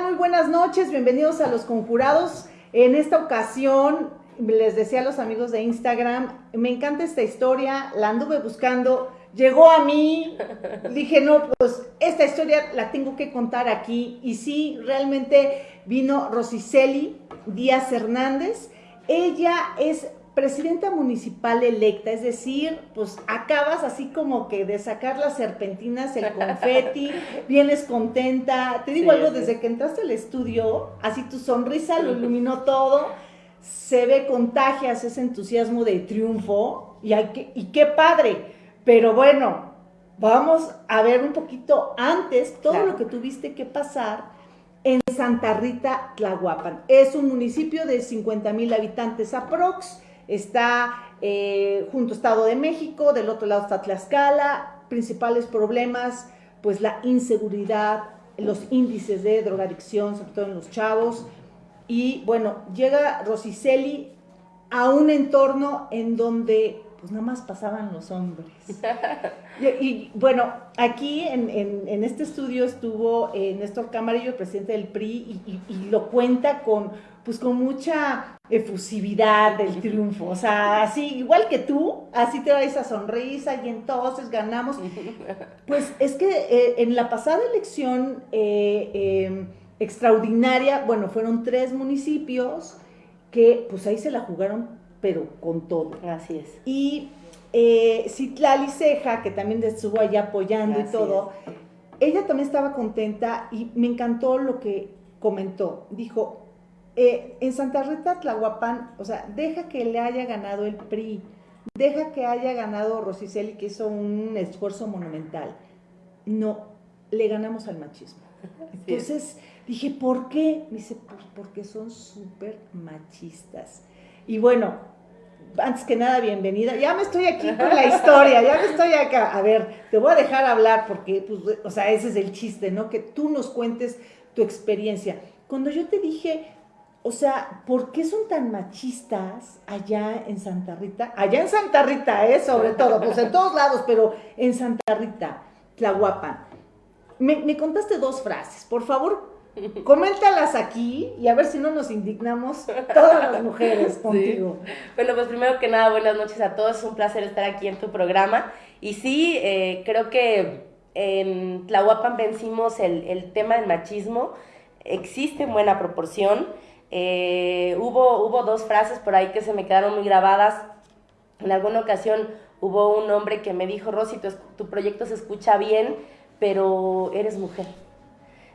Muy buenas noches, bienvenidos a Los Conjurados. En esta ocasión, les decía a los amigos de Instagram, me encanta esta historia, la anduve buscando, llegó a mí, dije, no, pues esta historia la tengo que contar aquí. Y sí, realmente vino Rosiceli Díaz Hernández. Ella es presidenta municipal electa, es decir, pues acabas así como que de sacar las serpentinas, el confeti, vienes contenta. Te digo algo, desde que entraste al estudio, así tu sonrisa lo iluminó todo, se ve contagias ese entusiasmo de triunfo y, hay que, y qué padre. Pero bueno, vamos a ver un poquito antes todo lo que tuviste que pasar en Santa Rita, Tlahuapan. Es un municipio de 50 mil habitantes aprox está eh, junto a Estado de México, del otro lado está Tlaxcala, principales problemas, pues la inseguridad, los índices de drogadicción, sobre todo en los chavos, y bueno, llega Rosiceli a un entorno en donde pues nada más pasaban los hombres. Y, bueno, aquí en, este estudio estuvo eh, Néstor Camarillo, presidente del PRI, y, lo cuenta con, pues con mucha efusividad del triunfo. O sea, así, igual que tú, así te da esa sonrisa y entonces ganamos. Pues es que eh, en la pasada elección eh, em, extraordinaria, bueno, fueron tres municipios que pues ahí se la jugaron, pero con todo. Así es. Y eh, Citlali Ceja, que también estuvo allá apoyando y todo, ella también estaba contenta y me encantó lo que comentó. Dijo, eh, en Santa Rita Tlahuapán, o sea, deja que le haya ganado el PRI, deja que haya ganado Rosiceli, que hizo un esfuerzo monumental. No, le ganamos al machismo. Entonces dije, ¿por qué? Me dice, pues porque son súper machistas. Y bueno, antes que nada, bienvenida. Ya me estoy aquí con la historia, ya me estoy acá. A ver, te voy a dejar hablar porque, pues, o sea, ese es el chiste, ¿no? Que tú nos cuentes tu experiencia. Cuando yo te dije, o sea, ¿por qué son tan machistas allá en Santa Rita? Allá en Santa Rita, ¿eh? Sobre todo, pues en todos lados, pero en Santa Rita, Tlahuapan. Me, me contaste dos frases, por favor, coméntalas aquí y a ver si no nos indignamos todas las mujeres contigo. Bueno, pues primero que nada, buenas noches a todos, es un placer estar aquí en tu programa. Y sí, eh, creo que en Tlahuapan vencimos el, el tema del machismo, existe en buena proporción. Eh, hubo, hubo dos frases por ahí que se me quedaron muy grabadas. En alguna ocasión hubo un hombre que me dijo, Rosy, tu, proyecto se escucha bien, pero eres mujer.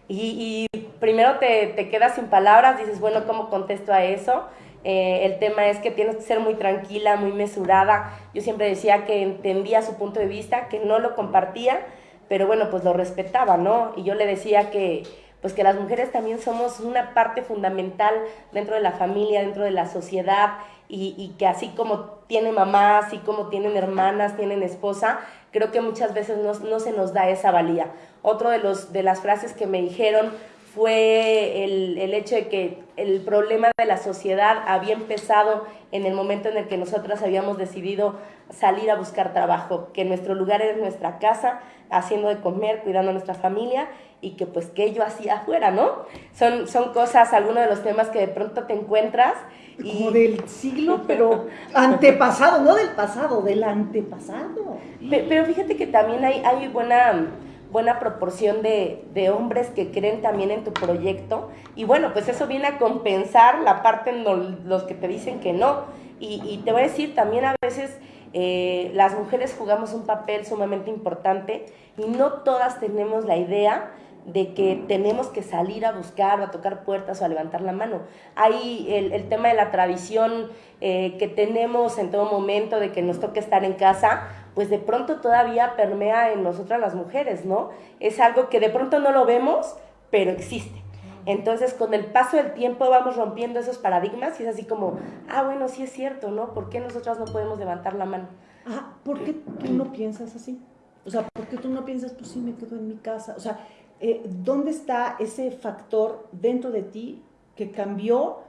Y, primero te, te, quedas sin palabras, dices, bueno, ¿cómo contesto a eso? Eh, el tema es que tienes que ser muy tranquila, muy mesurada. Yo siempre decía que entendía su punto de vista, que no lo compartía, pero bueno, pues lo respetaba, ¿no? Y yo le decía que pues que las mujeres también somos una parte fundamental dentro de la familia, dentro de la sociedad, y, que así como tiene mamá, así como tienen hermanas, tienen esposa, creo que muchas veces no, no se nos da esa valía. Otro de, los, de las frases que me dijeron fue el, el, hecho de que el problema de la sociedad había empezado en el momento en el que nosotras habíamos decidido salir a buscar trabajo, que nuestro lugar era nuestra casa, haciendo de comer, cuidando a nuestra familia y que pues que yo hacía afuera, ¿no? Son, son cosas, algunos de los temas que de pronto te encuentras. Y... Como del siglo, pero antepasado, no del pasado, del antepasado. Pero, fíjate que también hay, hay buena buena proporción de, de, hombres que creen también en tu proyecto. Y bueno, pues eso viene a compensar la parte en los que te dicen que no. Y, y te voy a decir, también a veces eh, las mujeres jugamos un papel sumamente importante y no todas tenemos la idea de que tenemos que salir a buscar o a tocar puertas o a levantar la mano. Hay el, el tema de la tradición eh, que tenemos en todo momento de que nos toque estar en casa, pues de pronto todavía permea en nosotras las mujeres, ¿no? Es algo que de pronto no lo vemos, pero existe. Entonces, con el paso del tiempo vamos rompiendo esos paradigmas y es así como, ah, bueno, sí es cierto, ¿no? ¿Por qué nosotras no podemos levantar la mano? Ah, ¿por qué tú no piensas así? O sea, ¿por qué tú no piensas, pues sí, me quedo en mi casa? O sea, eh, ¿dónde está ese factor dentro de ti que cambió?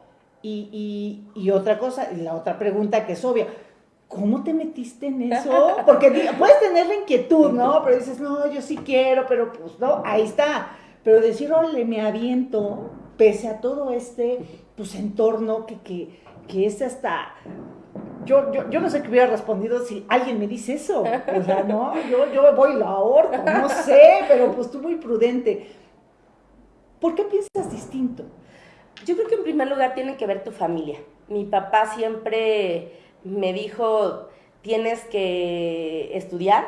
Y, y, y otra cosa, y la otra pregunta que es obvia, ¿cómo te metiste en eso? Porque puedes tener la inquietud, ¿no? Pero dices, no, yo sí quiero, pero pues no, ahí está. pero decir, órale, me aviento, pese a todo este pues, entorno que, que, que es hasta yo, yo, yo, no sé qué hubiera respondido si alguien me dice eso. O sea, no, yo, yo voy la ahorco, no sé, pero pues tú muy prudente. ¿Por qué piensas distinto? Yo creo que en primer lugar tiene que ver tu familia. Mi papá siempre me dijo, tienes que estudiar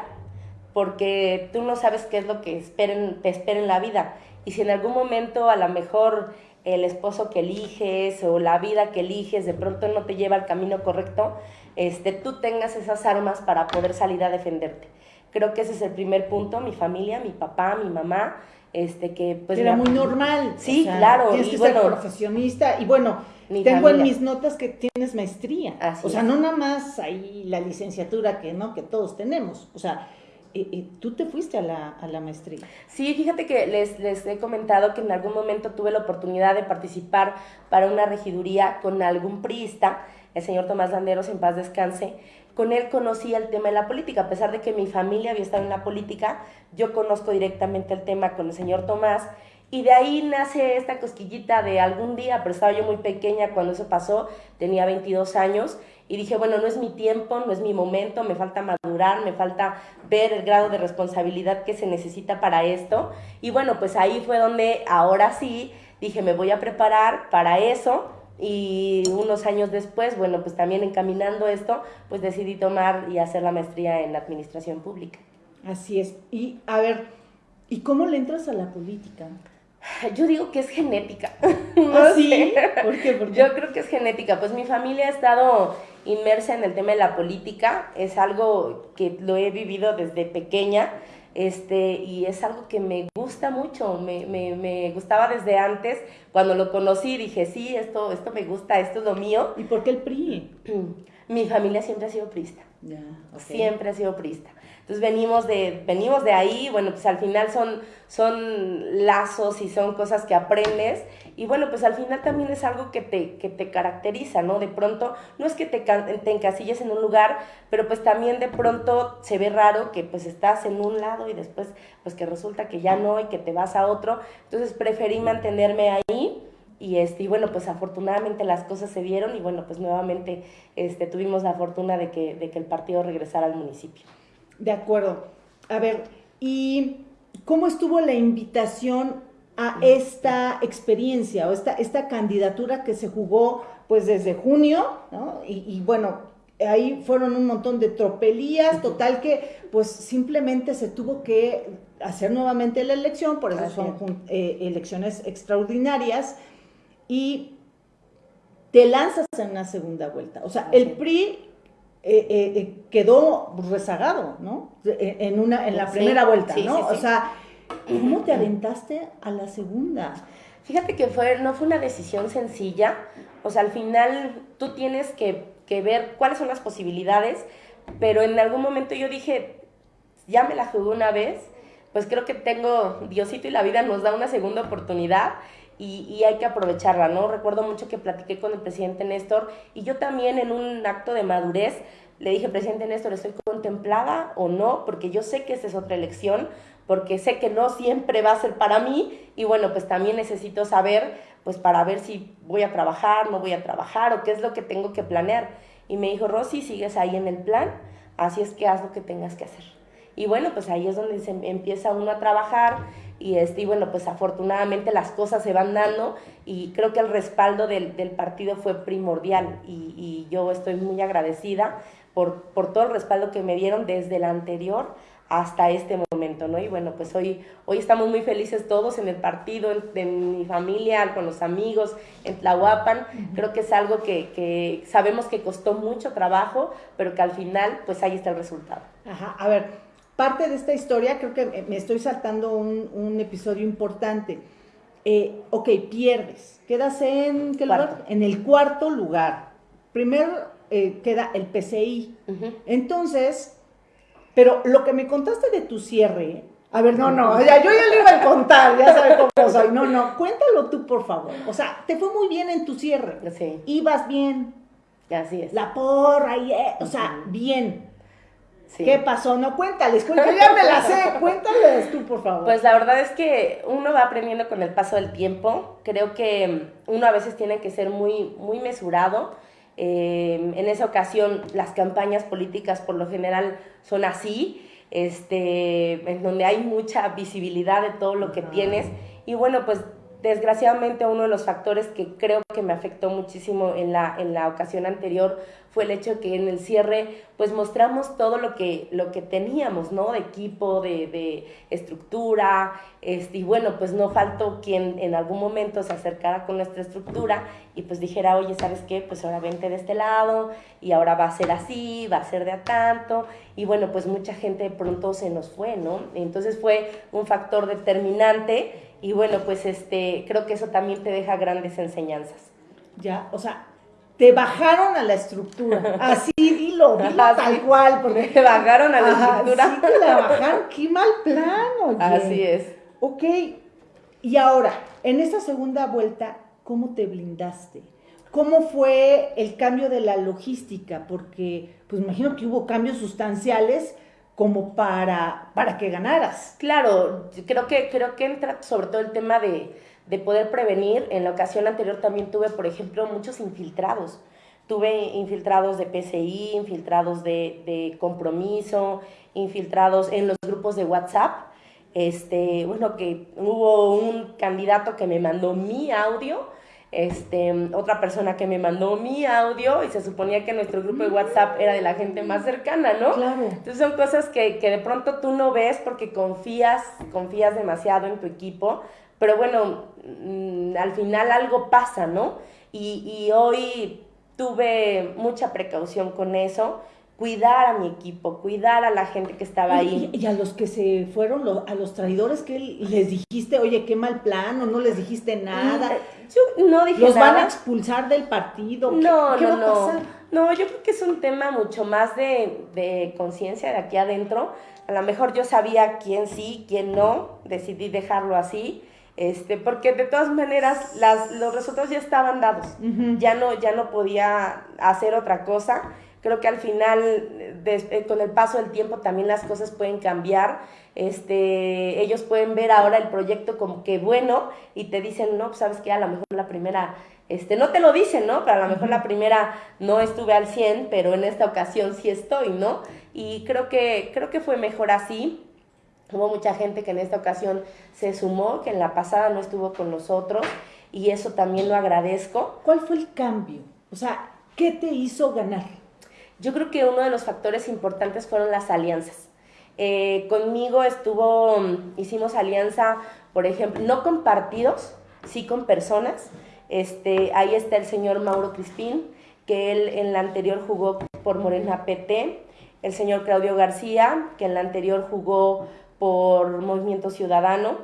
porque tú no sabes qué es lo que esperen, te espera en la vida. Y si en algún momento a lo mejor el esposo que eliges o la vida que eliges de pronto no te lleva al camino correcto, este, tú tengas esas armas para poder salir a defenderte. Creo que ese es el primer punto, mi familia, mi papá, mi mamá, este que pues era muy normal. Sí, claro. Tienes que ser profesionista y bueno, tengo en mis notas que tienes maestría. o sea, no nada más ahí la licenciatura que no que todos tenemos, o sea, y, tú te fuiste a la, a la, maestría. Sí, fíjate que les, les he comentado que en algún momento tuve la oportunidad de participar para una regiduría con algún priista, el señor Tomás Landeros, en paz descanse. Con él conocí el tema de la política, a pesar de que mi familia había estado en la política, yo conozco directamente el tema con el señor Tomás y de ahí nace esta cosquillita de algún día, pero estaba yo muy pequeña cuando eso pasó, tenía 22 años, y dije, bueno, no es mi tiempo, no es mi momento, me falta madurar, me falta ver el grado de responsabilidad que se necesita para esto. Y bueno, pues ahí fue donde ahora sí dije, me voy a preparar para eso. Y unos años después, bueno, pues también encaminando esto, pues decidí tomar y hacer la maestría en administración pública. Así es. Y a ver, ¿y cómo le entras a la política? Yo digo que es genética. ¿Ah, sí? ¿Por qué? Yo creo que es genética. Pues mi familia ha estado inmersa en el tema de la política. Es algo que lo he vivido desde pequeña. Este, y es algo que me gusta mucho, me, me, me, gustaba desde antes, cuando lo conocí dije, sí, esto, esto me gusta, esto es lo mío. ¿Y por qué el PRI? Mi familia siempre ha sido prista, siempre ha sido prista. Entonces venimos de, venimos de ahí, bueno, pues al final son, son lazos y son cosas que aprendes y bueno, pues al final también es algo que te, que te caracteriza, ¿no? De pronto, no es que te, te encasilles en un lugar, pero pues también de pronto se ve raro que pues estás en un lado y después pues que resulta que ya no y que te vas a otro. Entonces preferí mantenerme ahí y este y bueno pues afortunadamente las cosas se dieron y bueno pues nuevamente este tuvimos la fortuna de que, de que el partido regresara al municipio. De acuerdo. A ver, ¿y cómo estuvo la invitación a esta experiencia o esta, esta candidatura que se jugó pues desde junio, ¿no? Y, bueno, ahí fueron un montón de tropelías, total que pues simplemente se tuvo que hacer nuevamente la elección, por eso son eh, elecciones extraordinarias, y te lanzas en una segunda vuelta. O sea, el PRI eh, eh, eh, quedó rezagado, ¿no? En, una, en la primera vuelta, ¿no? o sea, ¿cómo te aventaste a la segunda? Fíjate que fue, no fue una decisión sencilla, o sea, al final tú tienes que, que ver cuáles son las posibilidades, pero en algún momento yo dije, ya me la jugué una vez, pues creo que tengo, Diosito y la vida nos da una segunda oportunidad y, hay que aprovecharla, ¿no? Recuerdo mucho que platiqué con el presidente Néstor y yo también en un acto de madurez le dije, presidente Néstor, ¿estoy contemplada o no? Porque yo sé que esta es otra elección, porque sé que no siempre va a ser para mí y bueno, pues también necesito saber, pues para ver si voy a trabajar, no voy a trabajar o qué es lo que tengo que planear. Y me dijo, Rosy, sigues ahí en el plan, así es que haz lo que tengas que hacer. Y bueno, pues ahí es donde empieza uno a trabajar y, este, y bueno, pues afortunadamente las cosas se van dando y creo que el respaldo del, del partido fue primordial y, y, yo estoy muy agradecida por, por todo el respaldo que me dieron desde el anterior hasta este momento, ¿no? Y bueno, pues hoy, hoy estamos muy felices todos en el partido, en, mi familia, con los amigos, en Tlahuapan. Creo que es algo que, que, sabemos que costó mucho trabajo, pero que al final, pues ahí está el resultado. Ajá, a ver, parte de esta historia, creo que me estoy saltando un, episodio importante. Eh, ok, pierdes. Quedas en, ¿qué lugar? en el cuarto lugar. Primero eh, queda el PCI. Entonces, pero lo que me contaste de tu cierre, a ver, no, no, ya, yo ya le iba a contar, ya sabes cómo soy. No, no, cuéntalo tú, por favor. O sea, te fue muy bien en tu cierre. Sí. Ibas bien. Así es. La porra, y, eh, o sea, bien ¿Qué pasó? No, cuéntales, yo ya me la sé, cuéntales tú, por favor. Pues la verdad es que uno va aprendiendo con el paso del tiempo. Creo que uno a veces tiene que ser muy, muy mesurado. Eh, en esa ocasión, las campañas políticas por lo general son así, este, en donde hay mucha visibilidad de todo lo que tienes. Y bueno, pues desgraciadamente uno de los factores que creo que me afectó muchísimo en la, en la ocasión anterior fue el hecho que en el cierre pues mostramos todo lo que, lo que teníamos, ¿no? De equipo, de, de estructura, este, y bueno, pues no faltó quien en algún momento se acercara con nuestra estructura y pues dijera, oye, ¿sabes qué? Pues ahora vente de este lado y ahora va a ser así, va a ser de a tanto, y bueno, pues mucha gente de pronto se nos fue, ¿no? Entonces fue un factor determinante y bueno, pues este, creo que eso también te deja grandes enseñanzas. Ya, o sea, te bajaron a la estructura. Así dilo, dilo tal cual. Porque te bajaron a la estructura. Sí, te la bajaron. Qué mal plano. Así es. Ok. Y ahora, en esta segunda vuelta, ¿cómo te blindaste? ¿Cómo fue el cambio de la logística? Porque, pues imagino que hubo cambios sustanciales como para, para que ganaras. Claro, creo que, creo que entra sobre todo el tema de, de poder prevenir. En la ocasión anterior también tuve, por ejemplo, muchos infiltrados. Tuve infiltrados de PCI, infiltrados de, de compromiso, infiltrados en los grupos de WhatsApp. Este, bueno, que hubo un candidato que me mandó mi audio este, otra persona que me mandó mi audio y se suponía que nuestro grupo de WhatsApp era de la gente más cercana, ¿no? Claro. Entonces son cosas que, que de pronto tú no ves porque confías, confías demasiado en tu equipo, pero bueno, mm, al final algo pasa, ¿no? Y, y hoy tuve mucha precaución con eso cuidar a mi equipo, cuidar a la gente que estaba ahí. Y, a los que se fueron, a los traidores, que les dijiste, oye, qué mal plan, o no les dijiste nada? Yo no dije ¿Los van a expulsar del partido? No, no, no. No, yo creo que es un tema mucho más de, de conciencia de aquí adentro. A lo mejor yo sabía quién sí, quién no, decidí dejarlo así. Este, porque de todas maneras las, los resultados ya estaban dados, ya, no, ya no podía hacer otra cosa Creo que al final, eh, con el paso del tiempo, también las cosas pueden cambiar. Este, ellos pueden ver ahora el proyecto como que bueno y te dicen, no, pues, sabes que a lo mejor la primera, este, no te lo dicen, ¿no? Pero a lo mejor la primera no estuve al 100, pero en esta ocasión sí estoy, ¿no? Y creo que, creo que fue mejor así. Hubo mucha gente que en esta ocasión se sumó, que en la pasada no estuvo con nosotros y eso también lo agradezco. ¿Cuál fue el cambio? O sea, ¿qué te hizo ganar? Yo creo que uno de los factores importantes fueron las alianzas. Eh, conmigo estuvo, hicimos alianza, por ejemplo, no con partidos, sí con personas. Este, ahí está el señor Mauro Crispín, que él en la anterior jugó por Morena PT, el señor Claudio García, que en la anterior jugó por Movimiento Ciudadano,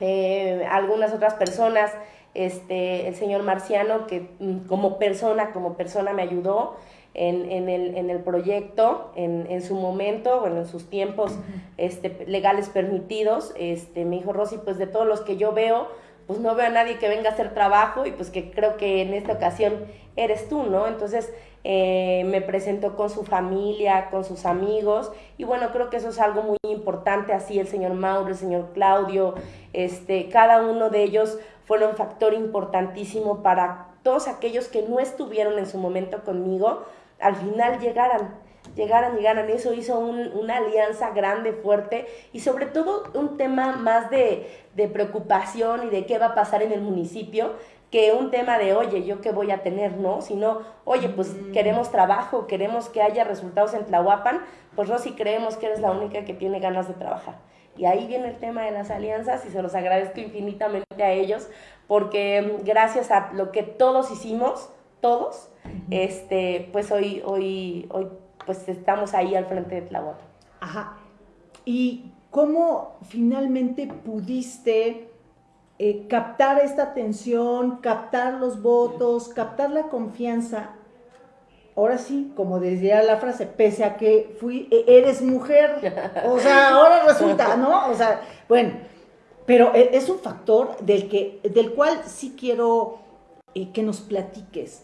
eh, algunas otras personas, este, el señor Marciano, que mm, como persona, como persona me ayudó, en, en, el, en el, proyecto, en, en, su momento, bueno, en sus tiempos este, legales permitidos, este, me dijo Rosy, pues de todos los que yo veo, pues no veo a nadie que venga a hacer trabajo y pues que creo que en esta ocasión eres tú, ¿no? Entonces eh, me presentó con su familia, con sus amigos y bueno, creo que eso es algo muy importante, así el señor Mauro, el señor Claudio, este, cada uno de ellos fueron factor importantísimo para todos aquellos que no estuvieron en su momento conmigo, al final llegaran, llegaran, llegaran. Eso hizo una alianza grande, fuerte y sobre todo un tema más de, de preocupación y de qué va a pasar en el municipio que un tema de, oye, ¿yo qué voy a tener? No, sino, oye, pues mm. queremos trabajo, queremos que haya resultados en Tlahuapan, pues Rosy creemos que eres la única que tiene ganas de trabajar. Y ahí viene el tema de las alianzas y se los agradezco infinitamente a ellos porque gracias a lo que todos hicimos, todos, este, pues hoy, hoy, hoy pues estamos ahí al frente de Tlahuapan. Ajá. ¿Y cómo finalmente pudiste eh, captar esta atención, captar los votos, captar la confianza? Ahora sí, como decía la frase, pese a que fui, e, eres mujer, o sea, ahora resulta, ¿no? O sea, bueno, pero e, es un factor del, que, del cual sí quiero eh, que nos platiques.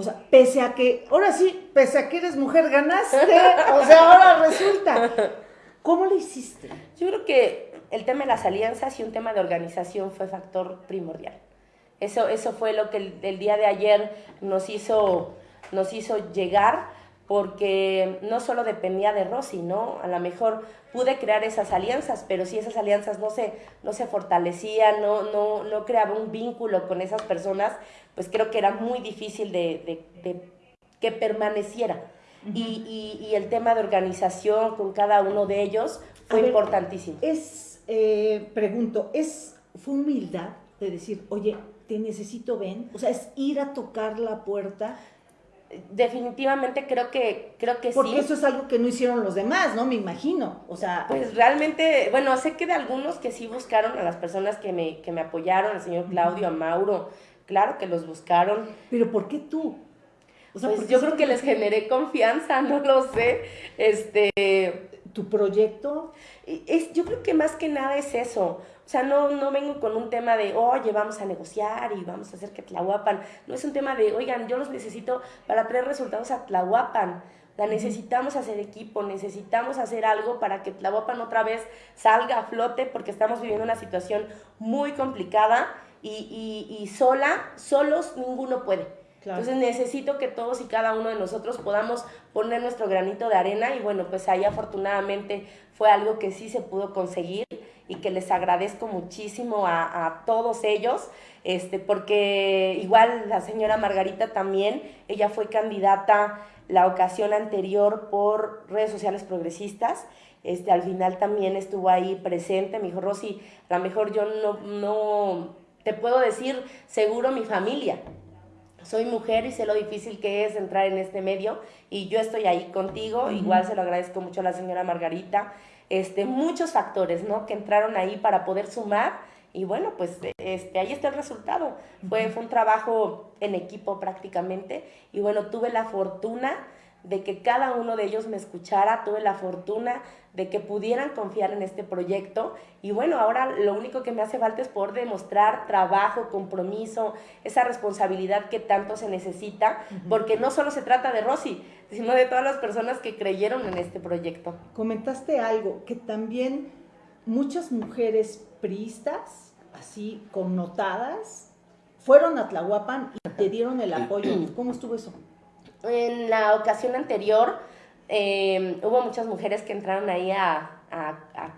O sea, pese a que, ahora sí, pese a que eres mujer, ganaste. O sea, ahora resulta ¿Cómo lo hiciste? Yo creo que el tema de las alianzas y un tema de organización fue factor primordial. Eso, eso fue lo que el, día de ayer nos hizo, nos hizo llegar, porque no solo dependía de Rosy, ¿no? A lo mejor pude crear esas alianzas, pero si esas alianzas no se, no se fortalecían, no, no, no creaba un vínculo con esas personas, pues creo que era muy difícil de, que permaneciera. y, y, el tema de organización con cada uno de ellos fue importantísimo. Es, eh, pregunto, ¿es, ¿fue humildad de decir, oye, te necesito, ven? O sea, es ir a tocar la puerta definitivamente creo que creo que Porque eso es algo que no hicieron los demás, ¿no? Me imagino. O sea, pues realmente, bueno, sé que de algunos que sí buscaron a las personas que me, que me apoyaron, al señor Claudio, a Mauro, claro que los buscaron. Pero ¿por qué tú? pues yo creo que les generé confianza, no lo sé. Este, tu proyecto es yo creo que más que nada es eso. O sea, no, no vengo con un tema de, oye, vamos a negociar y vamos a hacer que Tlahuapan. No es un tema de, oigan, yo los necesito para traer resultados a Tlahuapan. La necesitamos hacer equipo, necesitamos hacer algo para que Tlahuapan otra vez salga a flote porque estamos viviendo una situación muy complicada y, y, y sola, solos ninguno puede. Entonces necesito que todos y cada uno de nosotros podamos poner nuestro granito de arena y bueno, pues ahí afortunadamente fue algo que sí se pudo conseguir y que les agradezco muchísimo a, todos ellos, este, porque igual la señora Margarita también, ella fue candidata la ocasión anterior por redes sociales progresistas, este, al final también estuvo ahí presente, me dijo, Rosy, a lo mejor yo no, no te puedo decir seguro mi familia, soy mujer y sé lo difícil que es entrar en este medio y yo estoy ahí contigo, igual se lo agradezco mucho a la señora Margarita, este, muchos factores, ¿no? Que entraron ahí para poder sumar y bueno, pues este, ahí está el resultado. Fue, fue un trabajo en equipo prácticamente y bueno, tuve la fortuna de que cada uno de ellos me escuchara, tuve la fortuna de que pudieran confiar en este proyecto y bueno, ahora lo único que me hace falta es poder demostrar trabajo, compromiso, esa responsabilidad que tanto se necesita, porque no solo se trata de Rosy, sino de todas las personas que creyeron en este proyecto. Comentaste algo, que también muchas mujeres priistas, así connotadas, fueron a Tlahuapan y te dieron el apoyo. ¿Cómo estuvo eso? En la ocasión anterior em, hubo muchas mujeres que entraron ahí a,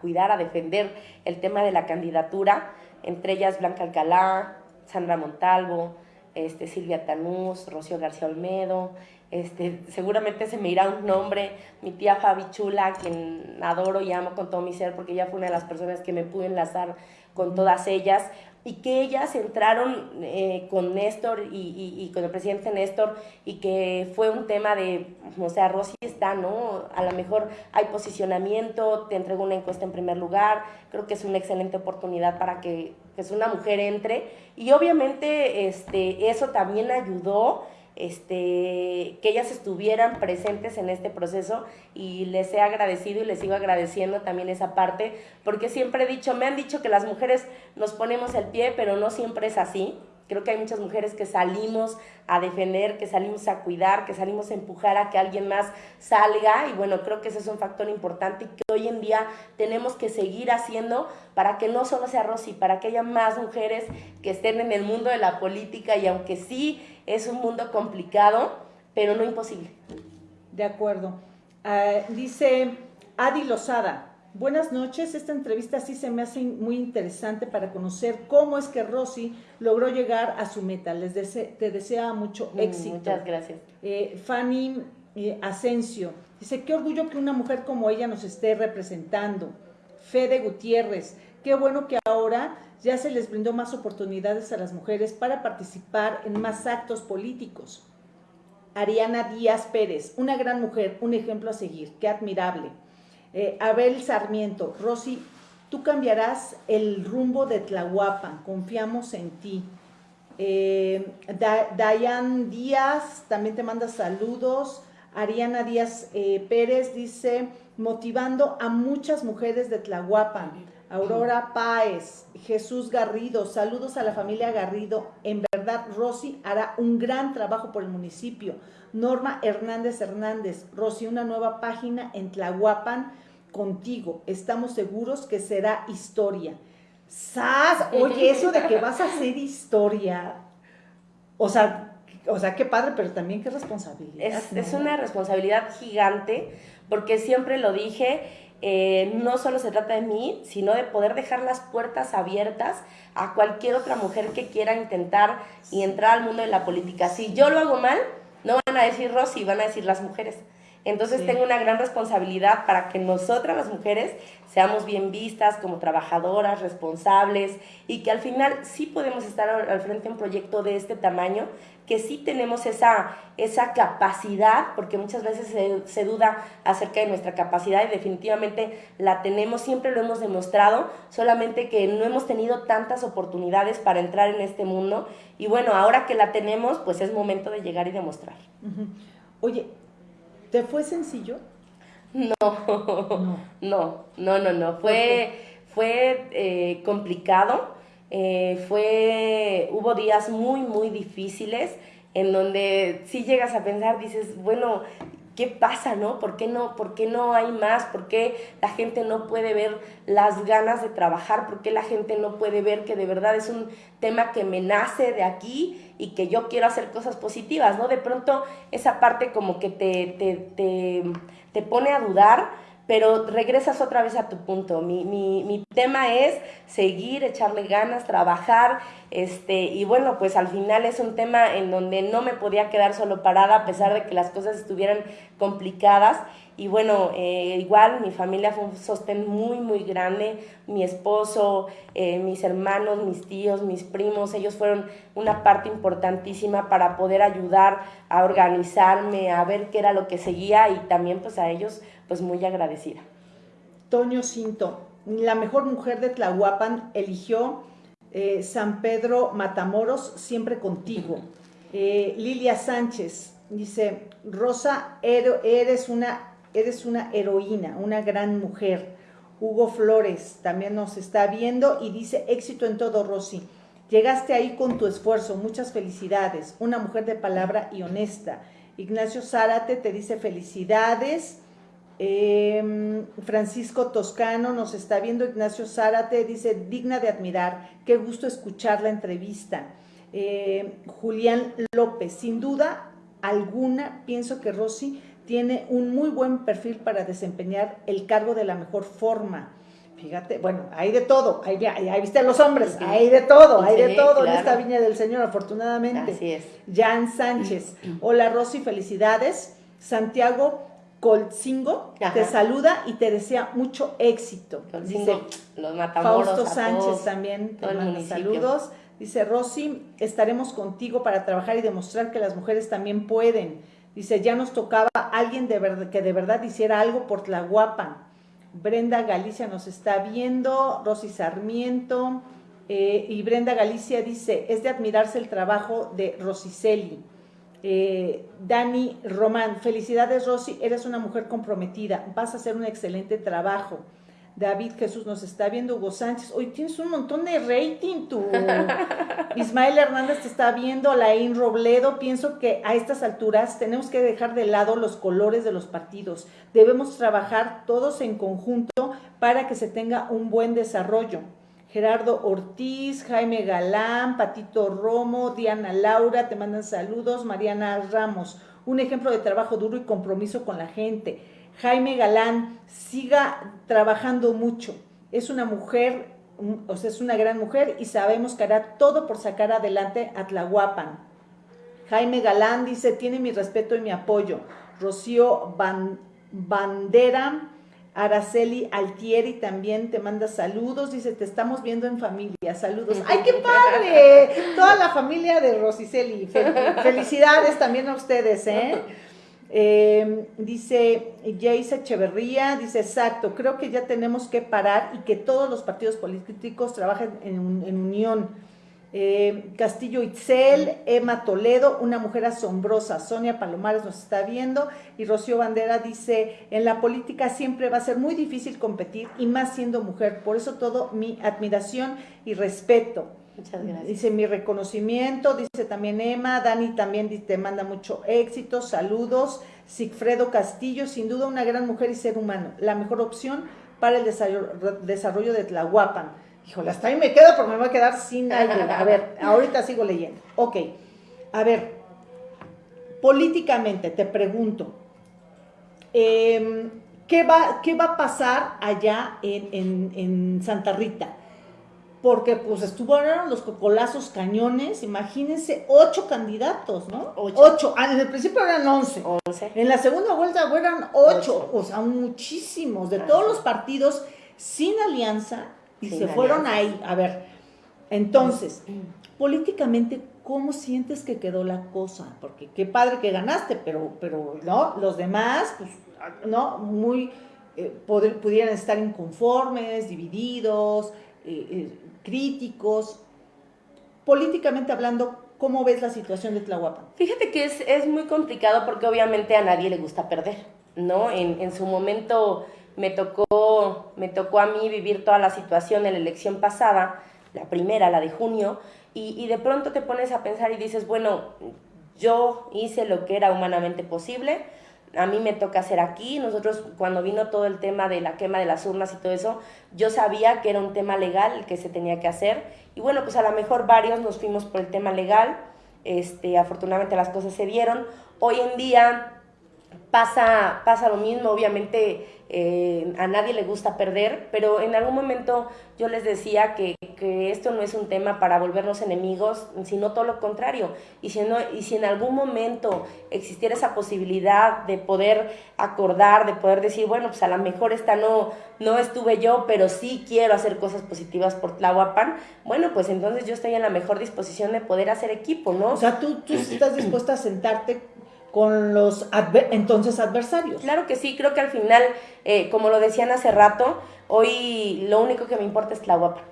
cuidar, a defender el tema de la candidatura, entre ellas Blanca Alcalá, Sandra Montalvo, este, Silvia Tanús, Rocío García Olmedo, este, seguramente se me irá un nombre, mi tía Fabi Chula, quien adoro y amo con todo mi ser, porque ella fue una de las personas que me pude enlazar con todas ellas y que ellas entraron eh, con Néstor y, con el presidente Néstor y que fue un tema de, o sea, Rosy está, ¿no? A lo mejor hay posicionamiento, te entrego una encuesta en primer lugar, creo que es una excelente oportunidad para que pues, una mujer entre y obviamente este, eso también ayudó este, que ellas estuvieran presentes en este proceso y les he agradecido y les sigo agradeciendo también esa parte, porque siempre he dicho, me han dicho que las mujeres nos ponemos el pie, pero no siempre es así. Creo que hay muchas mujeres que salimos a defender, que salimos a cuidar, que salimos a empujar a que alguien más salga y bueno, creo que ese es un factor importante y que hoy en día tenemos que seguir haciendo para que no solo sea Rosy, para que haya más mujeres que estén en el mundo de la política y aunque sí es un mundo complicado, pero no imposible. De acuerdo. Ah, dice Adi Lozada, buenas noches, esta entrevista sí se me hace muy interesante para conocer cómo es que Rosy logró llegar a su meta. Les te desea mucho mm, éxito. Muchas gracias. Eh, Fanny eh, Asensio, dice, qué orgullo que una mujer como ella nos esté representando. Fede Gutiérrez, qué bueno que ahora ya se les brindó más oportunidades a las mujeres para participar en más actos políticos. Ariana Díaz Pérez, una gran mujer, un ejemplo a seguir, qué admirable. Eh, Abel Sarmiento, Rosy, tú cambiarás el rumbo de Tlahuapan, confiamos en ti. Eh, Dayan Díaz también te manda saludos. Ariana Díaz eh, Pérez dice, motivando a muchas mujeres de Tlahuapan. Aurora Páez, Jesús Garrido, saludos a la familia Garrido. En verdad, Rosy hará un gran trabajo por el municipio. Norma Hernández Hernández, Rosy, una nueva página en Tlahuapan contigo. Estamos seguros que será historia. ¡Sas! Oye, eso de que vas a hacer historia. O sea, o sea, qué padre, pero también qué responsabilidad. Es, es una responsabilidad gigante, porque siempre lo dije, eh, no solo se trata de mí, sino de poder dejar las puertas abiertas a cualquier otra mujer que quiera intentar y entrar al mundo de la política. Si yo lo hago mal, no van a decir Rosy, van a decir las mujeres. Entonces tengo una gran responsabilidad para que nosotras las mujeres seamos bien vistas como trabajadoras, responsables y que al final sí podemos estar al frente de un proyecto de este tamaño, que sí tenemos esa, esa capacidad, porque muchas veces se, se duda acerca de nuestra capacidad y definitivamente la tenemos, siempre lo hemos demostrado, solamente que no hemos tenido tantas oportunidades para entrar en este mundo y bueno, ahora que la tenemos, pues es momento de llegar y demostrar. Oye, ¿Te fue sencillo? No, no, no, no, no, Fue, fue eh, complicado. Eh, fue, hubo días muy, muy difíciles en donde si llegas a pensar, dices, bueno, ¿qué pasa, no? ¿Por qué no, por qué no hay más? ¿Por qué la gente no puede ver las ganas de trabajar? ¿Por qué la gente no puede ver que de verdad es un tema que me nace de aquí y que yo quiero hacer cosas positivas, ¿no? De pronto esa parte como que te, te, te, te pone a dudar, pero regresas otra vez a tu punto. Mi, mi, mi, tema es seguir, echarle ganas, trabajar, este, y bueno, pues al final es un tema en donde no me podía quedar solo parada a pesar de que las cosas estuvieran complicadas. Y bueno, eh, igual mi familia fue un sostén muy, muy grande. Mi esposo, eh, mis hermanos, mis tíos, mis primos, ellos fueron una parte importantísima para poder ayudar a organizarme, a ver qué era lo que seguía y también pues a ellos pues muy agradecida. Toño Cinto, la mejor mujer de Tlahuapan eligió eh, San Pedro Matamoros, siempre contigo. Lilia Sánchez dice, Rosa, eres una eres una heroína, una gran mujer. Hugo Flores también nos está viendo y dice, éxito en todo, Rosy. Llegaste ahí con tu esfuerzo, muchas felicidades. Una mujer de palabra y honesta. Ignacio Zárate te dice felicidades. Em, Francisco Toscano nos está viendo. Ignacio Zárate dice, digna de admirar. Qué gusto escuchar la entrevista. Em, Julián López, sin duda alguna, pienso que Rosy tiene un muy buen perfil para desempeñar el cargo de la mejor forma. Fíjate, bueno, hay de todo, hay, ahí viste a los hombres, hay de todo, hay de todo en esta viña del Señor, afortunadamente. Así es. Jan Sánchez, hola Rosy, felicidades. Santiago Colcingo te saluda y te desea mucho éxito. Dice, los Fausto Sánchez también te manda saludos. Dice Rosy, estaremos contigo para trabajar y demostrar que las mujeres también pueden. Dice, ya nos tocaba alguien de verdad, que de verdad hiciera algo por Tlahuapan. Brenda Galicia nos está viendo, Rosy Sarmiento, eh, y Brenda Galicia dice, es de admirarse el trabajo de Rosiceli. Eh, Dani Román, felicidades Rosy, eres una mujer comprometida, vas a hacer un excelente trabajo. David Jesús nos está viendo, Hugo Sánchez, hoy tienes un montón de rating tú. Ismael Hernández te está viendo, Laín Robledo, pienso que a estas alturas tenemos que dejar de lado los colores de los partidos. Debemos trabajar todos en conjunto para que se tenga un buen desarrollo. Gerardo Ortiz, Jaime Galán, Patito Romo, Diana Laura, te mandan saludos, Mariana Ramos, un ejemplo de trabajo duro y compromiso con la gente. Jaime Galán, siga trabajando mucho. Es una mujer, o sea, es una gran mujer y sabemos que hará todo por sacar adelante a Tlahuapan. Jaime Galán dice, tiene mi respeto y mi apoyo. Rocío Bandera, Araceli Altieri también te manda saludos, dice, te estamos viendo en familia, saludos. ¡Ay, qué padre! Toda la familia de Rosiceli, felicidades también a ustedes, ¿eh? Eh, dice Jace Echeverría, dice exacto, creo que ya tenemos que parar y que todos los partidos políticos trabajen en, unión. Eh, Castillo Itzel, Emma Toledo, una mujer asombrosa. Sonia Palomares nos está viendo y Rocío Bandera dice, en la política siempre va a ser muy difícil competir y más siendo mujer. Por eso todo mi admiración y respeto. Muchas gracias. Dice mi reconocimiento, dice también Emma, Dani también te manda mucho éxito, saludos. Sigfredo Castillo, sin duda una gran mujer y ser humano, la mejor opción para el desarrollo de Tlahuapan. Híjole, hasta ahí me quedo porque me voy a quedar sin aire. A ver, ahorita sigo leyendo. Ok, a ver, políticamente te pregunto, em, ¿qué, va, ¿qué va a pasar allá en, Santa Rita? Porque pues estuvieron los cocolazos cañones, imagínense, ocho candidatos, ¿no? Ocho. Ah, en el principio eran once. once. En la segunda vuelta eran ocho, o sea, muchísimos, de todos los partidos sin alianza, y se fueron ahí. A ver, entonces, políticamente, ¿cómo sientes que quedó la cosa? Porque qué padre que ganaste, pero, pero no, los demás, pues, no, muy, eh, pudieran estar inconformes, divididos, eh, eh, críticos. Políticamente hablando, ¿cómo ves la situación de Tlahuapan? Fíjate que es, es muy complicado porque obviamente a nadie le gusta perder, ¿no? En, en su momento me tocó, me tocó a mí vivir toda la situación en la elección pasada, la primera, la de junio, y, de pronto te pones a pensar y dices, bueno, yo hice lo que era humanamente posible, a mí me toca hacer aquí. Nosotros, cuando vino todo el tema de la quema de las urnas y todo eso, yo sabía que era un tema legal el que se tenía que hacer. Y bueno, pues a lo mejor varios nos fuimos por el tema legal. Este, afortunadamente las cosas se dieron. Hoy en día pasa, pasa lo mismo, obviamente eh, a nadie le gusta perder, pero en algún momento yo les decía que, esto no es un tema para volvernos enemigos, sino todo lo contrario. Y si, y si en algún momento existiera esa posibilidad de poder acordar, de poder decir, bueno, pues a lo mejor esta no, no estuve yo, pero sí quiero hacer cosas positivas por Tlahuapan, bueno, pues entonces yo estoy en la mejor disposición de poder hacer equipo, ¿no? O sea, tú, tú estás dispuesta a sentarte con los entonces adversarios. Claro que sí, creo que al final, eh, como lo decían hace rato, hoy lo único que me importa es la guapa.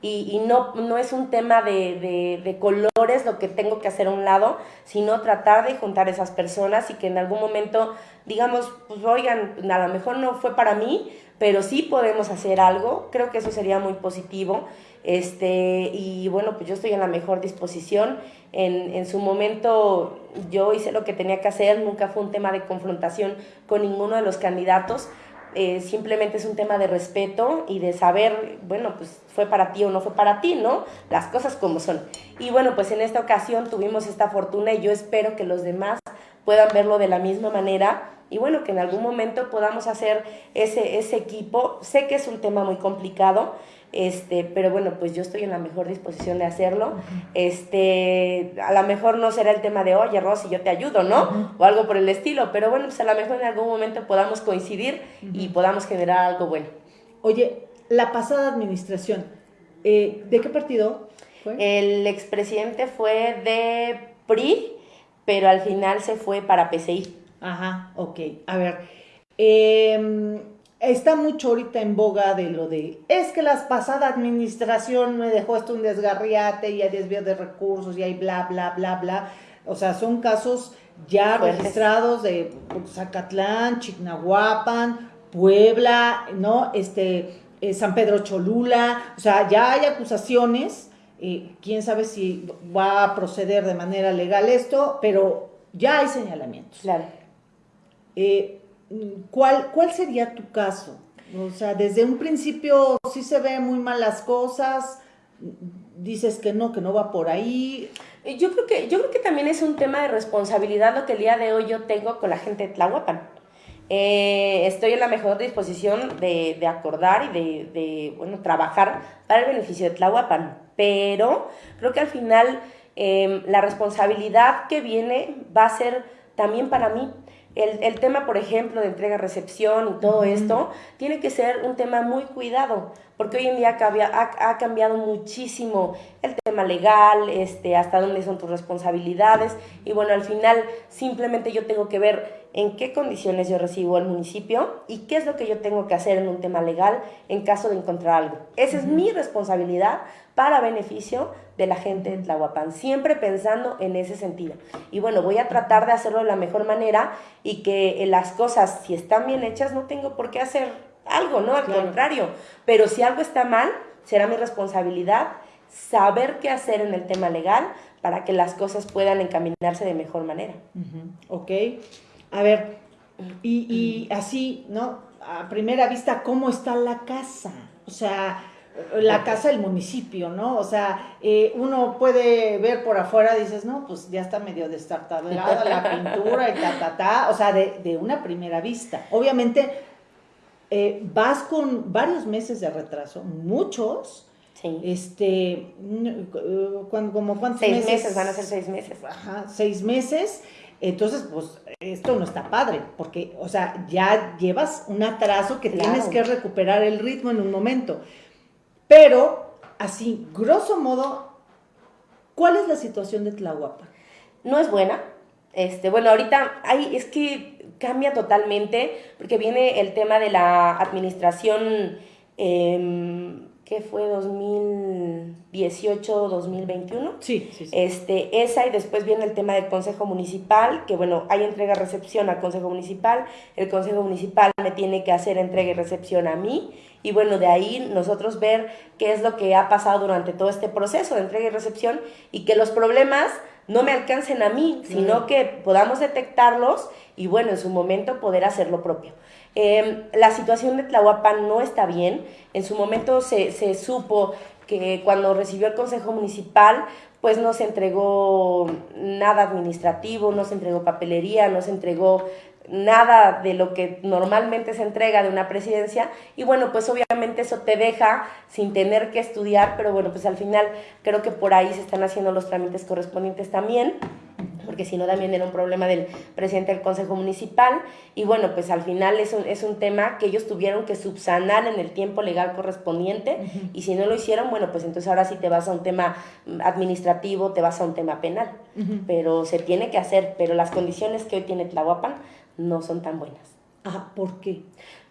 Y, y no, no es un tema de, de, de, colores lo que tengo que hacer a un lado, sino tratar de juntar esas personas y que en algún momento digamos, pues oigan, a lo mejor no fue para mí, pero sí podemos hacer algo, creo que eso sería muy positivo. Este, y bueno, pues yo estoy en la mejor disposición. En, en, su momento yo hice lo que tenía que hacer, nunca fue un tema de confrontación con ninguno de los candidatos. Eh, simplemente es un tema de respeto y de saber, bueno, pues fue para ti o no fue para ti, ¿no? Las cosas como son. Y bueno, pues en esta ocasión tuvimos esta fortuna y yo espero que los demás puedan verlo de la misma manera y bueno, que en algún momento podamos hacer ese, ese equipo. Sé que es un tema muy complicado, este, pero bueno, pues yo estoy en la mejor disposición de hacerlo. Este, a lo mejor no será el tema de, oye, Rosy, yo te ayudo, ¿no? O algo por el estilo, pero bueno, pues a lo mejor en algún momento podamos coincidir y podamos generar algo bueno. Oye, la pasada administración, eh, ¿de qué partido fue? El expresidente fue de PRI, pero al final se fue para PCI. Ajá, ok. A ver, em, está mucho ahorita en boga de lo de, es que la pasada administración me dejó esto un desgarriate y hay desvío de recursos y hay bla, bla, bla, bla. O sea, son casos ya registrados de Zacatlán, Chignahuapan, Puebla, ¿no? Este, eh, San Pedro Cholula, o sea, ya hay acusaciones, eh, quién sabe si va a proceder de manera legal esto, pero ya hay señalamientos. Claro. Eh, ¿cuál, ¿Cuál sería tu caso? O sea, desde un principio sí se ve muy mal las cosas, dices que no, que no va por ahí. Yo creo que, yo creo que también es un tema de responsabilidad lo que el día de hoy yo tengo con la gente de Tlahuapan. Eh, estoy en la mejor disposición de, de acordar y de, de, bueno, trabajar para el beneficio de Tlahuapan, pero creo que al final em, la responsabilidad que viene va a ser también para mí. El, el tema, por ejemplo, de entrega-recepción y todo esto, tiene que ser un tema muy cuidado, porque hoy en día ha, ha, cambiado muchísimo el tema legal, este, hasta dónde son tus responsabilidades, y bueno, al final simplemente yo tengo que ver en qué condiciones yo recibo al municipio y qué es lo que yo tengo que hacer en un tema legal en caso de encontrar algo. Esa es mi responsabilidad para beneficio de la gente de Tlahuapan, siempre pensando en ese sentido. Y bueno, voy a tratar de hacerlo de la mejor manera y que las cosas, si están bien hechas, no tengo por qué hacer algo, ¿no? Al contrario. Pero si algo está mal, será mi responsabilidad saber qué hacer en el tema legal para que las cosas puedan encaminarse de mejor manera. Ok. A ver, y, y así, ¿no? A primera vista, ¿cómo está la casa? O sea, la casa del municipio, ¿no? O sea, eh, uno puede ver por afuera, dices, no, pues ya está medio destartalada la pintura y ta, ta, ta, o sea, de, de una primera vista. Obviamente, eh, vas con varios meses de retraso, muchos. Sí. Este, cuando, como cuántos seis meses? van a ser seis meses. Ajá, seis meses. Entonces, pues esto no está padre, porque, o sea, ya llevas un atraso que tienes que recuperar el ritmo en un momento. Pero, así, grosso modo, ¿cuál es la situación de Tlahuapa? No es buena. Este, bueno, ahorita hay, es que cambia totalmente, porque viene el tema de la administración, eh, ¿qué fue? 2018, 2021. Sí, sí, sí. Este, esa y después viene el tema del Consejo Municipal, que bueno, hay entrega-recepción al Consejo Municipal, el Consejo Municipal me tiene que hacer entrega y recepción a mí, y bueno, de ahí nosotros ver qué es lo que ha pasado durante todo este proceso de entrega y recepción y que los problemas no me alcancen a mí, sino que podamos detectarlos y bueno, en su momento poder hacer lo propio. Eh, la situación de Tlahuapan no está bien. En su momento se, se supo que cuando recibió el Consejo Municipal, pues no se entregó nada administrativo, no se entregó papelería, no se entregó nada de lo que normalmente se entrega de una presidencia y bueno, pues obviamente eso te deja sin tener que estudiar, pero bueno, pues al final creo que por ahí se están haciendo los trámites correspondientes también porque si no también era un problema del presidente del Consejo Municipal, y bueno, pues al final es un, es un tema que ellos tuvieron que subsanar en el tiempo legal correspondiente, y si no lo hicieron, bueno, pues entonces ahora sí te vas a un tema administrativo, te vas a un tema penal, pero se tiene que hacer, pero las condiciones que hoy tiene Tlahuapan no son tan buenas. Ah, ¿por qué?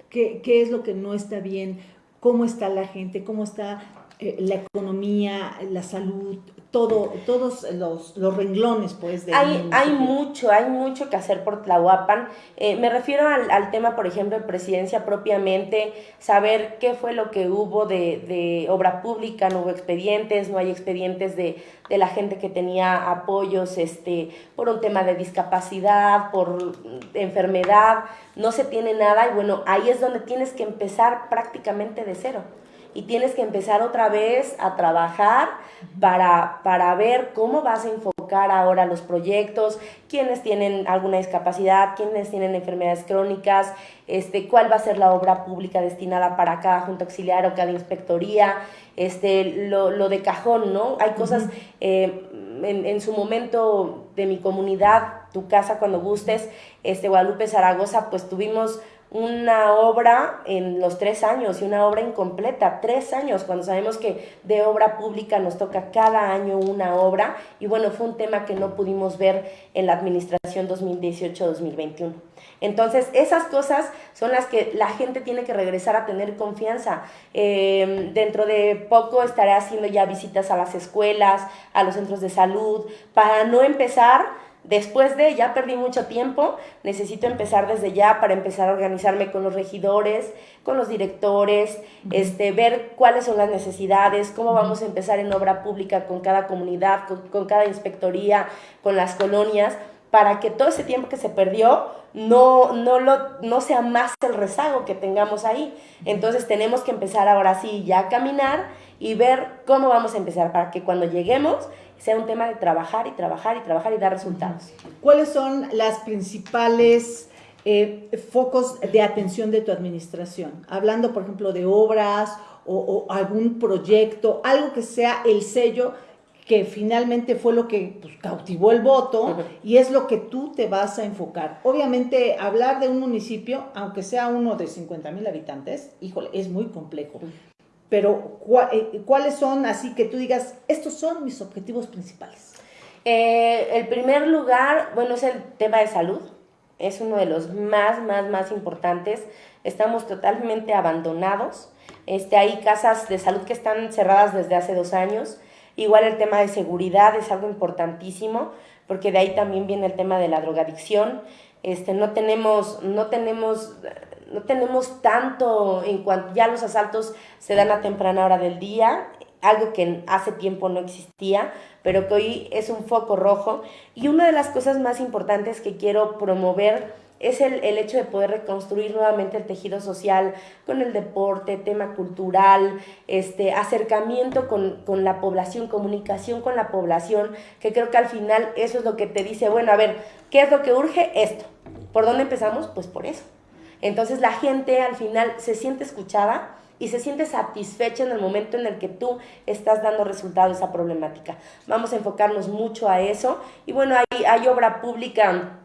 ¿Qué, qué es lo que no está bien? ¿Cómo está la gente? ¿Cómo está eh, la economía, la salud, todo, todos los, los renglones, pues, de hay, hay mucho, hay mucho que hacer por Tlahuapan. Eh, me refiero al, al, tema, por ejemplo, de presidencia propiamente, saber qué fue lo que hubo de, de obra pública, no hubo expedientes, no hay expedientes de, de, la gente que tenía apoyos este, por un tema de discapacidad, por enfermedad, no se tiene nada y bueno, ahí es donde tienes que empezar prácticamente de cero y tienes que empezar otra vez a trabajar para, para ver cómo vas a enfocar ahora los proyectos, quiénes tienen alguna discapacidad, quiénes tienen enfermedades crónicas, este, cuál va a ser la obra pública destinada para cada junta auxiliar o cada inspectoría, este, lo, lo de cajón, ¿no? Hay cosas, eh, en, en, su momento de mi comunidad, tu casa cuando gustes, este, Guadalupe Zaragoza, pues tuvimos una obra en los tres años y una obra incompleta, tres años, cuando sabemos que de obra pública nos toca cada año una obra y bueno, fue un tema que no pudimos ver en la administración 2018-2021. Entonces, esas cosas son las que la gente tiene que regresar a tener confianza. Eh, dentro de poco estaré haciendo ya visitas a las escuelas, a los centros de salud, para no empezar Después de, ya perdí mucho tiempo, necesito empezar desde ya para empezar a organizarme con los regidores, con los directores, este, ver cuáles son las necesidades, cómo vamos a empezar en obra pública con cada comunidad, con, con cada inspectoría, con las colonias, para que todo ese tiempo que se perdió no, no, lo, no sea más el rezago que tengamos ahí. Entonces tenemos que empezar ahora sí ya a caminar y ver cómo vamos a empezar para que cuando lleguemos sea un tema de trabajar y trabajar y trabajar y dar resultados. ¿Cuáles son las principales eh, focos de atención de tu administración? Hablando, por ejemplo, de obras o, o, algún proyecto, algo que sea el sello que finalmente fue lo que pues, cautivó el voto uh -huh. y es lo que tú te vas a enfocar. Obviamente, hablar de un municipio, aunque sea uno de 50 mil habitantes, híjole, es muy complejo. Uh -huh pero ¿cuáles son así que tú digas, estos son mis objetivos principales? Eh, el primer lugar, bueno, es el tema de salud, es uno de los más, más, más importantes. Estamos totalmente abandonados. Este, hay casas de salud que están cerradas desde hace dos años. Igual el tema de seguridad es algo importantísimo, porque de ahí también viene el tema de la drogadicción. Este, no tenemos, no tenemos no tenemos tanto en cuanto ya los asaltos se dan a temprana hora del día, algo que hace tiempo no existía, pero que hoy es un foco rojo. Y una de las cosas más importantes que quiero promover es el, hecho de poder reconstruir nuevamente el tejido social con el deporte, tema cultural, este, acercamiento con, con, la población, comunicación con la población, que creo que al final eso es lo que te dice, bueno, a ver, ¿qué es lo que urge? Esto. ¿Por dónde empezamos? Pues por eso. Entonces la gente al final se siente escuchada y se siente satisfecha en el momento en el que tú estás dando resultado a esa problemática. Vamos a enfocarnos mucho a eso. Y bueno, hay, obra pública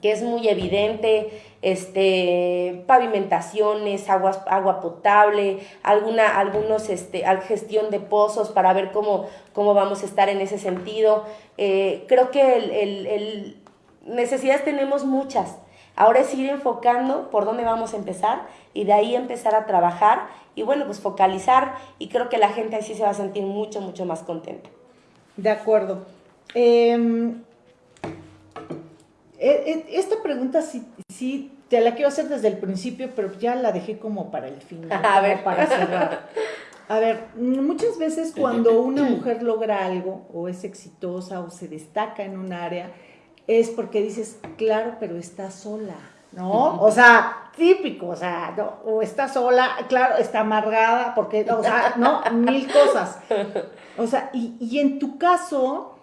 que es muy evidente, este, pavimentaciones, aguas, agua potable, alguna, algunos, este, gestión de pozos para ver cómo, cómo vamos a estar en ese sentido. Eh, creo que el, necesidades tenemos muchas. Ahora es ir enfocando por dónde vamos a empezar y de ahí empezar a trabajar y bueno, pues focalizar y creo que la gente así se va a sentir mucho, mucho más contenta. De acuerdo. Em, eh, eh, esta pregunta sí, sí, te la quiero hacer desde el principio, pero ya la dejé como para el final, a ver. para cerrar. A ver, muchas veces cuando una mujer logra algo o es exitosa o se destaca en un área, es porque dices, claro, pero está sola, ¿no? O sea, típico, o sea, o está sola, claro, está amargada, porque, o sea, no, mil cosas. O sea, y, y en tu caso,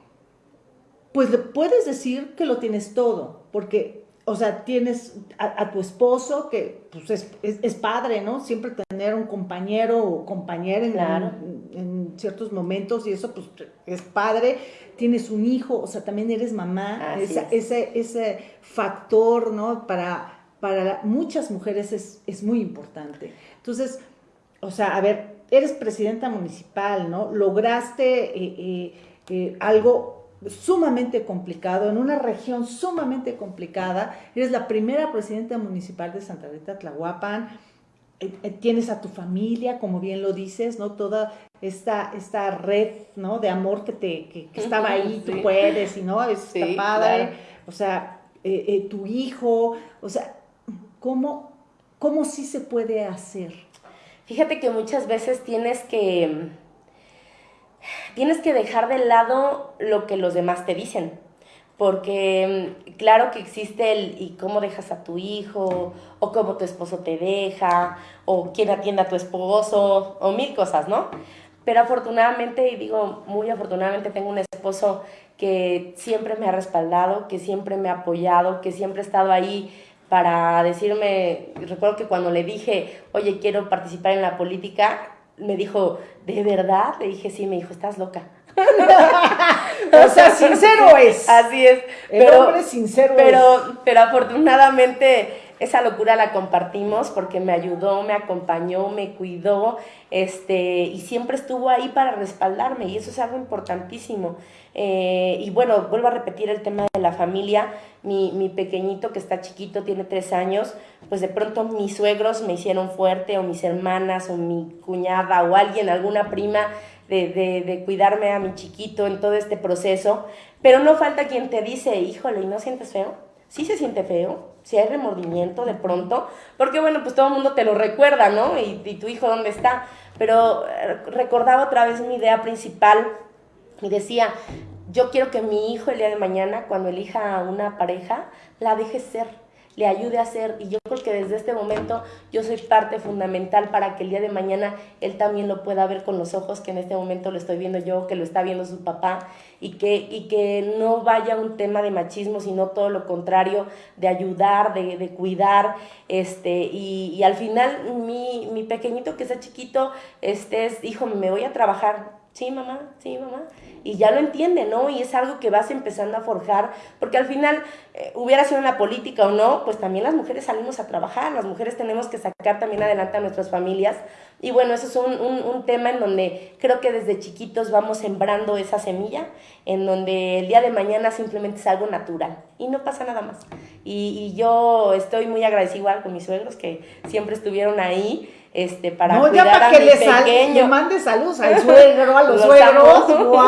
pues le puedes decir que lo tienes todo, porque, o sea, tienes a, tu esposo que pues es, es, padre, ¿no? Siempre tener un compañero o compañera en, en, ciertos momentos y eso pues es padre, tienes un hijo, o sea, también eres mamá, ese, ese factor, ¿no? Para, para muchas mujeres es, es muy importante. Entonces, o sea, a ver, eres presidenta municipal, ¿no? Lograste eh, eh, eh, algo sumamente complicado, en una región sumamente complicada. Eres la primera presidenta municipal de Santa Rita Tlahuapan. Eh, eh, tienes a tu familia, como bien lo dices, ¿no? Toda esta, esta red, ¿no? De amor que, te, que, estaba ahí, tú puedes, y no, es padre. O sea, eh, tu hijo, o sea, ¿cómo, ¿cómo sí se puede hacer? Fíjate que muchas veces tienes que tienes que dejar de lado lo que los demás te dicen. Porque mm, claro que existe el y cómo dejas a tu hijo, o cómo tu esposo te deja, o quién atiende a tu esposo, o mil cosas, ¿no? Pero afortunadamente, y digo muy afortunadamente, tengo un esposo que siempre me ha respaldado, que siempre me ha apoyado, que siempre ha estado ahí para decirme, recuerdo que cuando le dije, oye, quiero participar en la política, me dijo, ¿de verdad? Le dije, sí, me dijo, estás loca. O sea, sincero es. Así es. El pero, hombre sincero pero, es. Pero afortunadamente esa locura la compartimos porque me ayudó, me acompañó, me cuidó, este, y siempre estuvo ahí para respaldarme, y eso es algo importantísimo. Eh, y bueno, vuelvo a repetir el tema de la familia. Mi, mi, pequeñito que está chiquito, tiene tres años, pues de pronto mis suegros me hicieron fuerte, o mis hermanas, o mi cuñada, o alguien, alguna prima, de, cuidarme a mi chiquito en todo este proceso. Pero no falta quien te dice, híjole, ¿y no sientes feo? Sí se siente feo, si hay remordimiento de pronto, porque bueno, pues todo el mundo te lo recuerda, ¿no? Y, y tu hijo dónde está. Pero eh, recordaba otra vez mi idea principal y decía, yo quiero que mi hijo el día de mañana, cuando elija a una pareja, la deje ser, le ayude a ser. Y yo creo que desde este momento yo soy parte fundamental para que el día de mañana él también lo pueda ver con los ojos que en este momento lo estoy viendo yo, que lo está viendo su papá, y que, y que no vaya un tema de machismo, sino todo lo contrario, de ayudar, de, de cuidar. Este, y, y, al final mi, mi pequeñito que está chiquito, este es, hijo, me voy a trabajar. Sí, mamá, sí, mamá y ya lo entiende, ¿no? Y es algo que vas empezando a forjar, porque al final, eh, hubiera sido en la política o no, pues también las mujeres salimos a trabajar, las mujeres tenemos que sacar también adelante a nuestras familias. Y bueno, eso es un, un, tema en donde creo que desde chiquitos vamos sembrando esa semilla, en donde el día de mañana simplemente es algo natural y no pasa nada más. Y, y yo estoy muy agradecida con mis suegros que siempre estuvieron ahí este, para no, cuidar ya para que le, le mande saludos al suegro, a los, suegros. ¡Wow!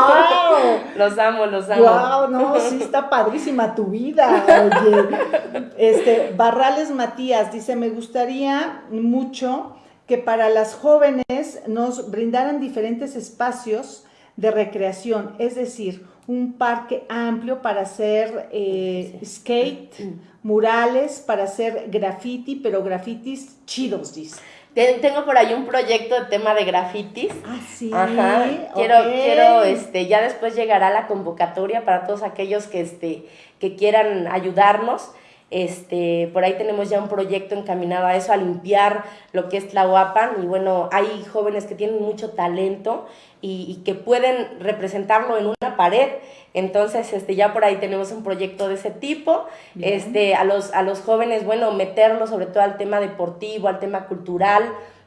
Los amo, los amo. ¡Wow! No, sí está padrísima tu vida. Oye. Este, Barrales Matías dice: Me gustaría mucho que para las jóvenes nos brindaran diferentes espacios de recreación, es decir, un parque amplio para hacer eh, skate, murales, para hacer graffiti, pero grafitis chidos, dice. Tengo por ahí un proyecto de tema de grafitis. Ah, sí. Ajá. Quiero, quiero, este, ya después llegará la convocatoria para todos aquellos que, este, que quieran ayudarnos. Este, por ahí tenemos ya un proyecto encaminado a eso, a limpiar lo que es Tlahuapan. Y bueno, hay jóvenes que tienen mucho talento y, que pueden representarlo en una pared. Entonces, este, ya por ahí tenemos un proyecto de ese tipo. Este, a, los, a los jóvenes, bueno, meterlo sobre todo al tema deportivo, al tema cultural.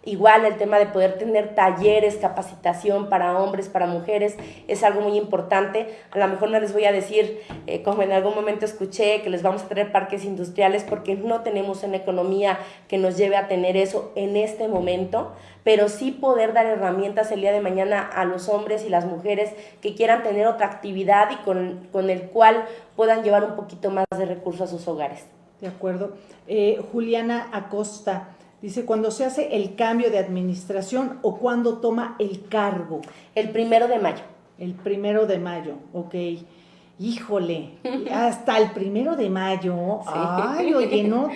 Igual el tema de poder tener talleres, capacitación para hombres, para mujeres, es algo muy importante. A lo mejor no les voy a decir, eh, como en algún momento escuché, que les vamos a traer parques industriales porque no tenemos una economía que nos lleve a tener eso en este momento, pero sí poder dar herramientas el día de mañana a los hombres y las mujeres que quieran tener otra actividad y con, con el cual puedan llevar un poquito más de recursos a sus hogares. De acuerdo. Eh, Juliana Acosta. Dice, cuando se hace el cambio de administración o cuando toma el cargo. El primero de mayo. El primero de mayo, ok. Híjole, hasta el primero de mayo. Ay, oye, no.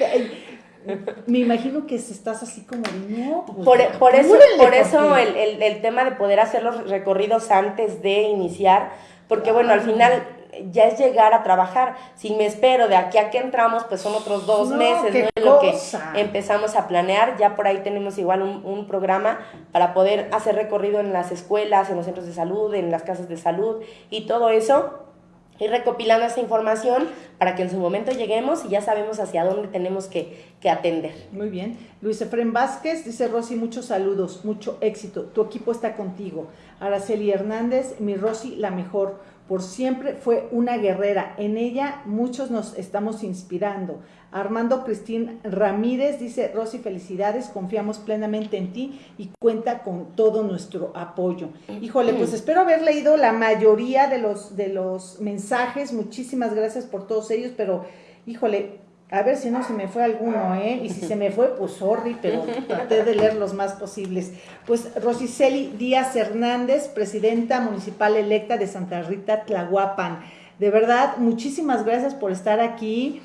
Me imagino que estás así como, no. Pues, por, por, eso, por eso el, el, el, tema de poder hacer los recorridos antes de iniciar, porque bueno, al final ya es llegar a trabajar. Si me espero de aquí a que entramos, pues son otros dos meses, ¿no? Lo que empezamos a planear. Ya por ahí tenemos igual un, un, programa para poder hacer recorrido en las escuelas, en los centros de salud, en las casas de salud y todo eso. Ir recopilando esa información para que en su momento lleguemos y ya sabemos hacia dónde tenemos que, que atender. Muy bien. Luis Efren Vázquez dice, Rosy, muchos saludos, mucho éxito. Tu equipo está contigo. Araceli Hernández, mi Rosy, la mejor por siempre fue una guerrera. En ella muchos nos estamos inspirando. Armando Cristín Ramírez dice, Rosy, felicidades, confiamos plenamente en ti y cuenta con todo nuestro apoyo. Híjole, pues espero haber leído la mayoría de los, de los mensajes. Muchísimas gracias por todos ellos, pero híjole, a ver si no se me fue alguno, ¿eh? Y si se me fue, pues sorry, pero traté de leer los más posibles. Pues Rosiceli Díaz Hernández, presidenta municipal electa de Santa Rita Tlahuapan. De verdad, muchísimas gracias por estar aquí.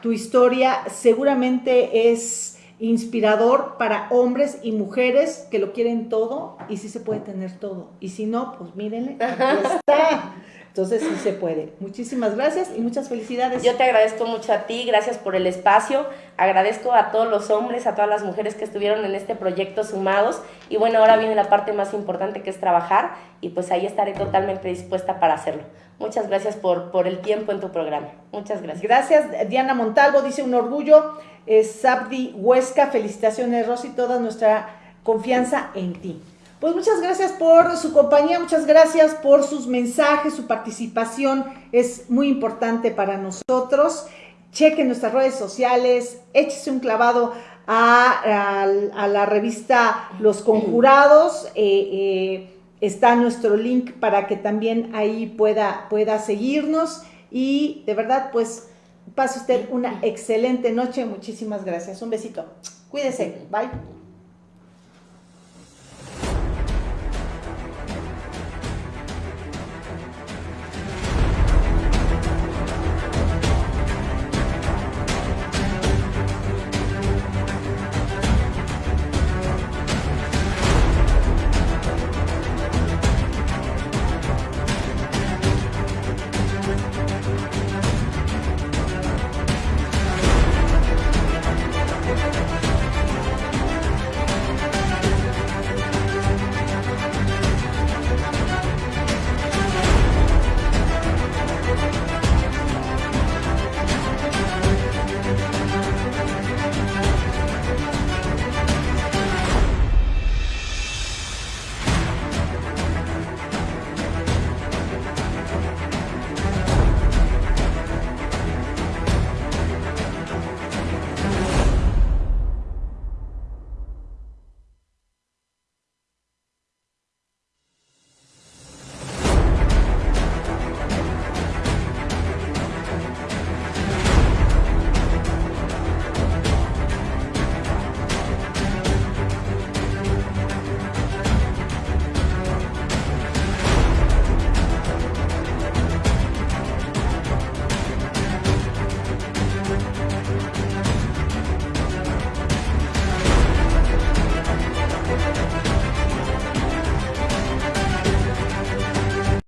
Tu historia seguramente es inspirador para hombres y mujeres que lo quieren todo y sí se puede tener todo. Y si no, pues mírenle, aquí está. Entonces sí se puede. Muchísimas gracias y muchas felicidades. Yo te agradezco mucho a ti, gracias por el espacio. Agradezco a todos los hombres, a todas las mujeres que estuvieron en este proyecto sumados. Y bueno, ahora viene la parte más importante que es trabajar y pues ahí estaré totalmente dispuesta para hacerlo. Muchas gracias por, por el tiempo en tu programa. Muchas gracias. Gracias, Diana Montalvo, dice un orgullo. Sabdi Huesca, felicitaciones, Rosy, toda nuestra confianza en ti. Pues muchas gracias por su compañía, muchas gracias por sus mensajes, su participación es muy importante para nosotros. Chequen nuestras redes sociales, échese un clavado a, la revista Los Conjurados. Eh, eh, está nuestro link para que también ahí pueda, pueda seguirnos. Y de verdad, pues pase usted una excelente noche. Muchísimas gracias. Un besito. Cuídese. Bye.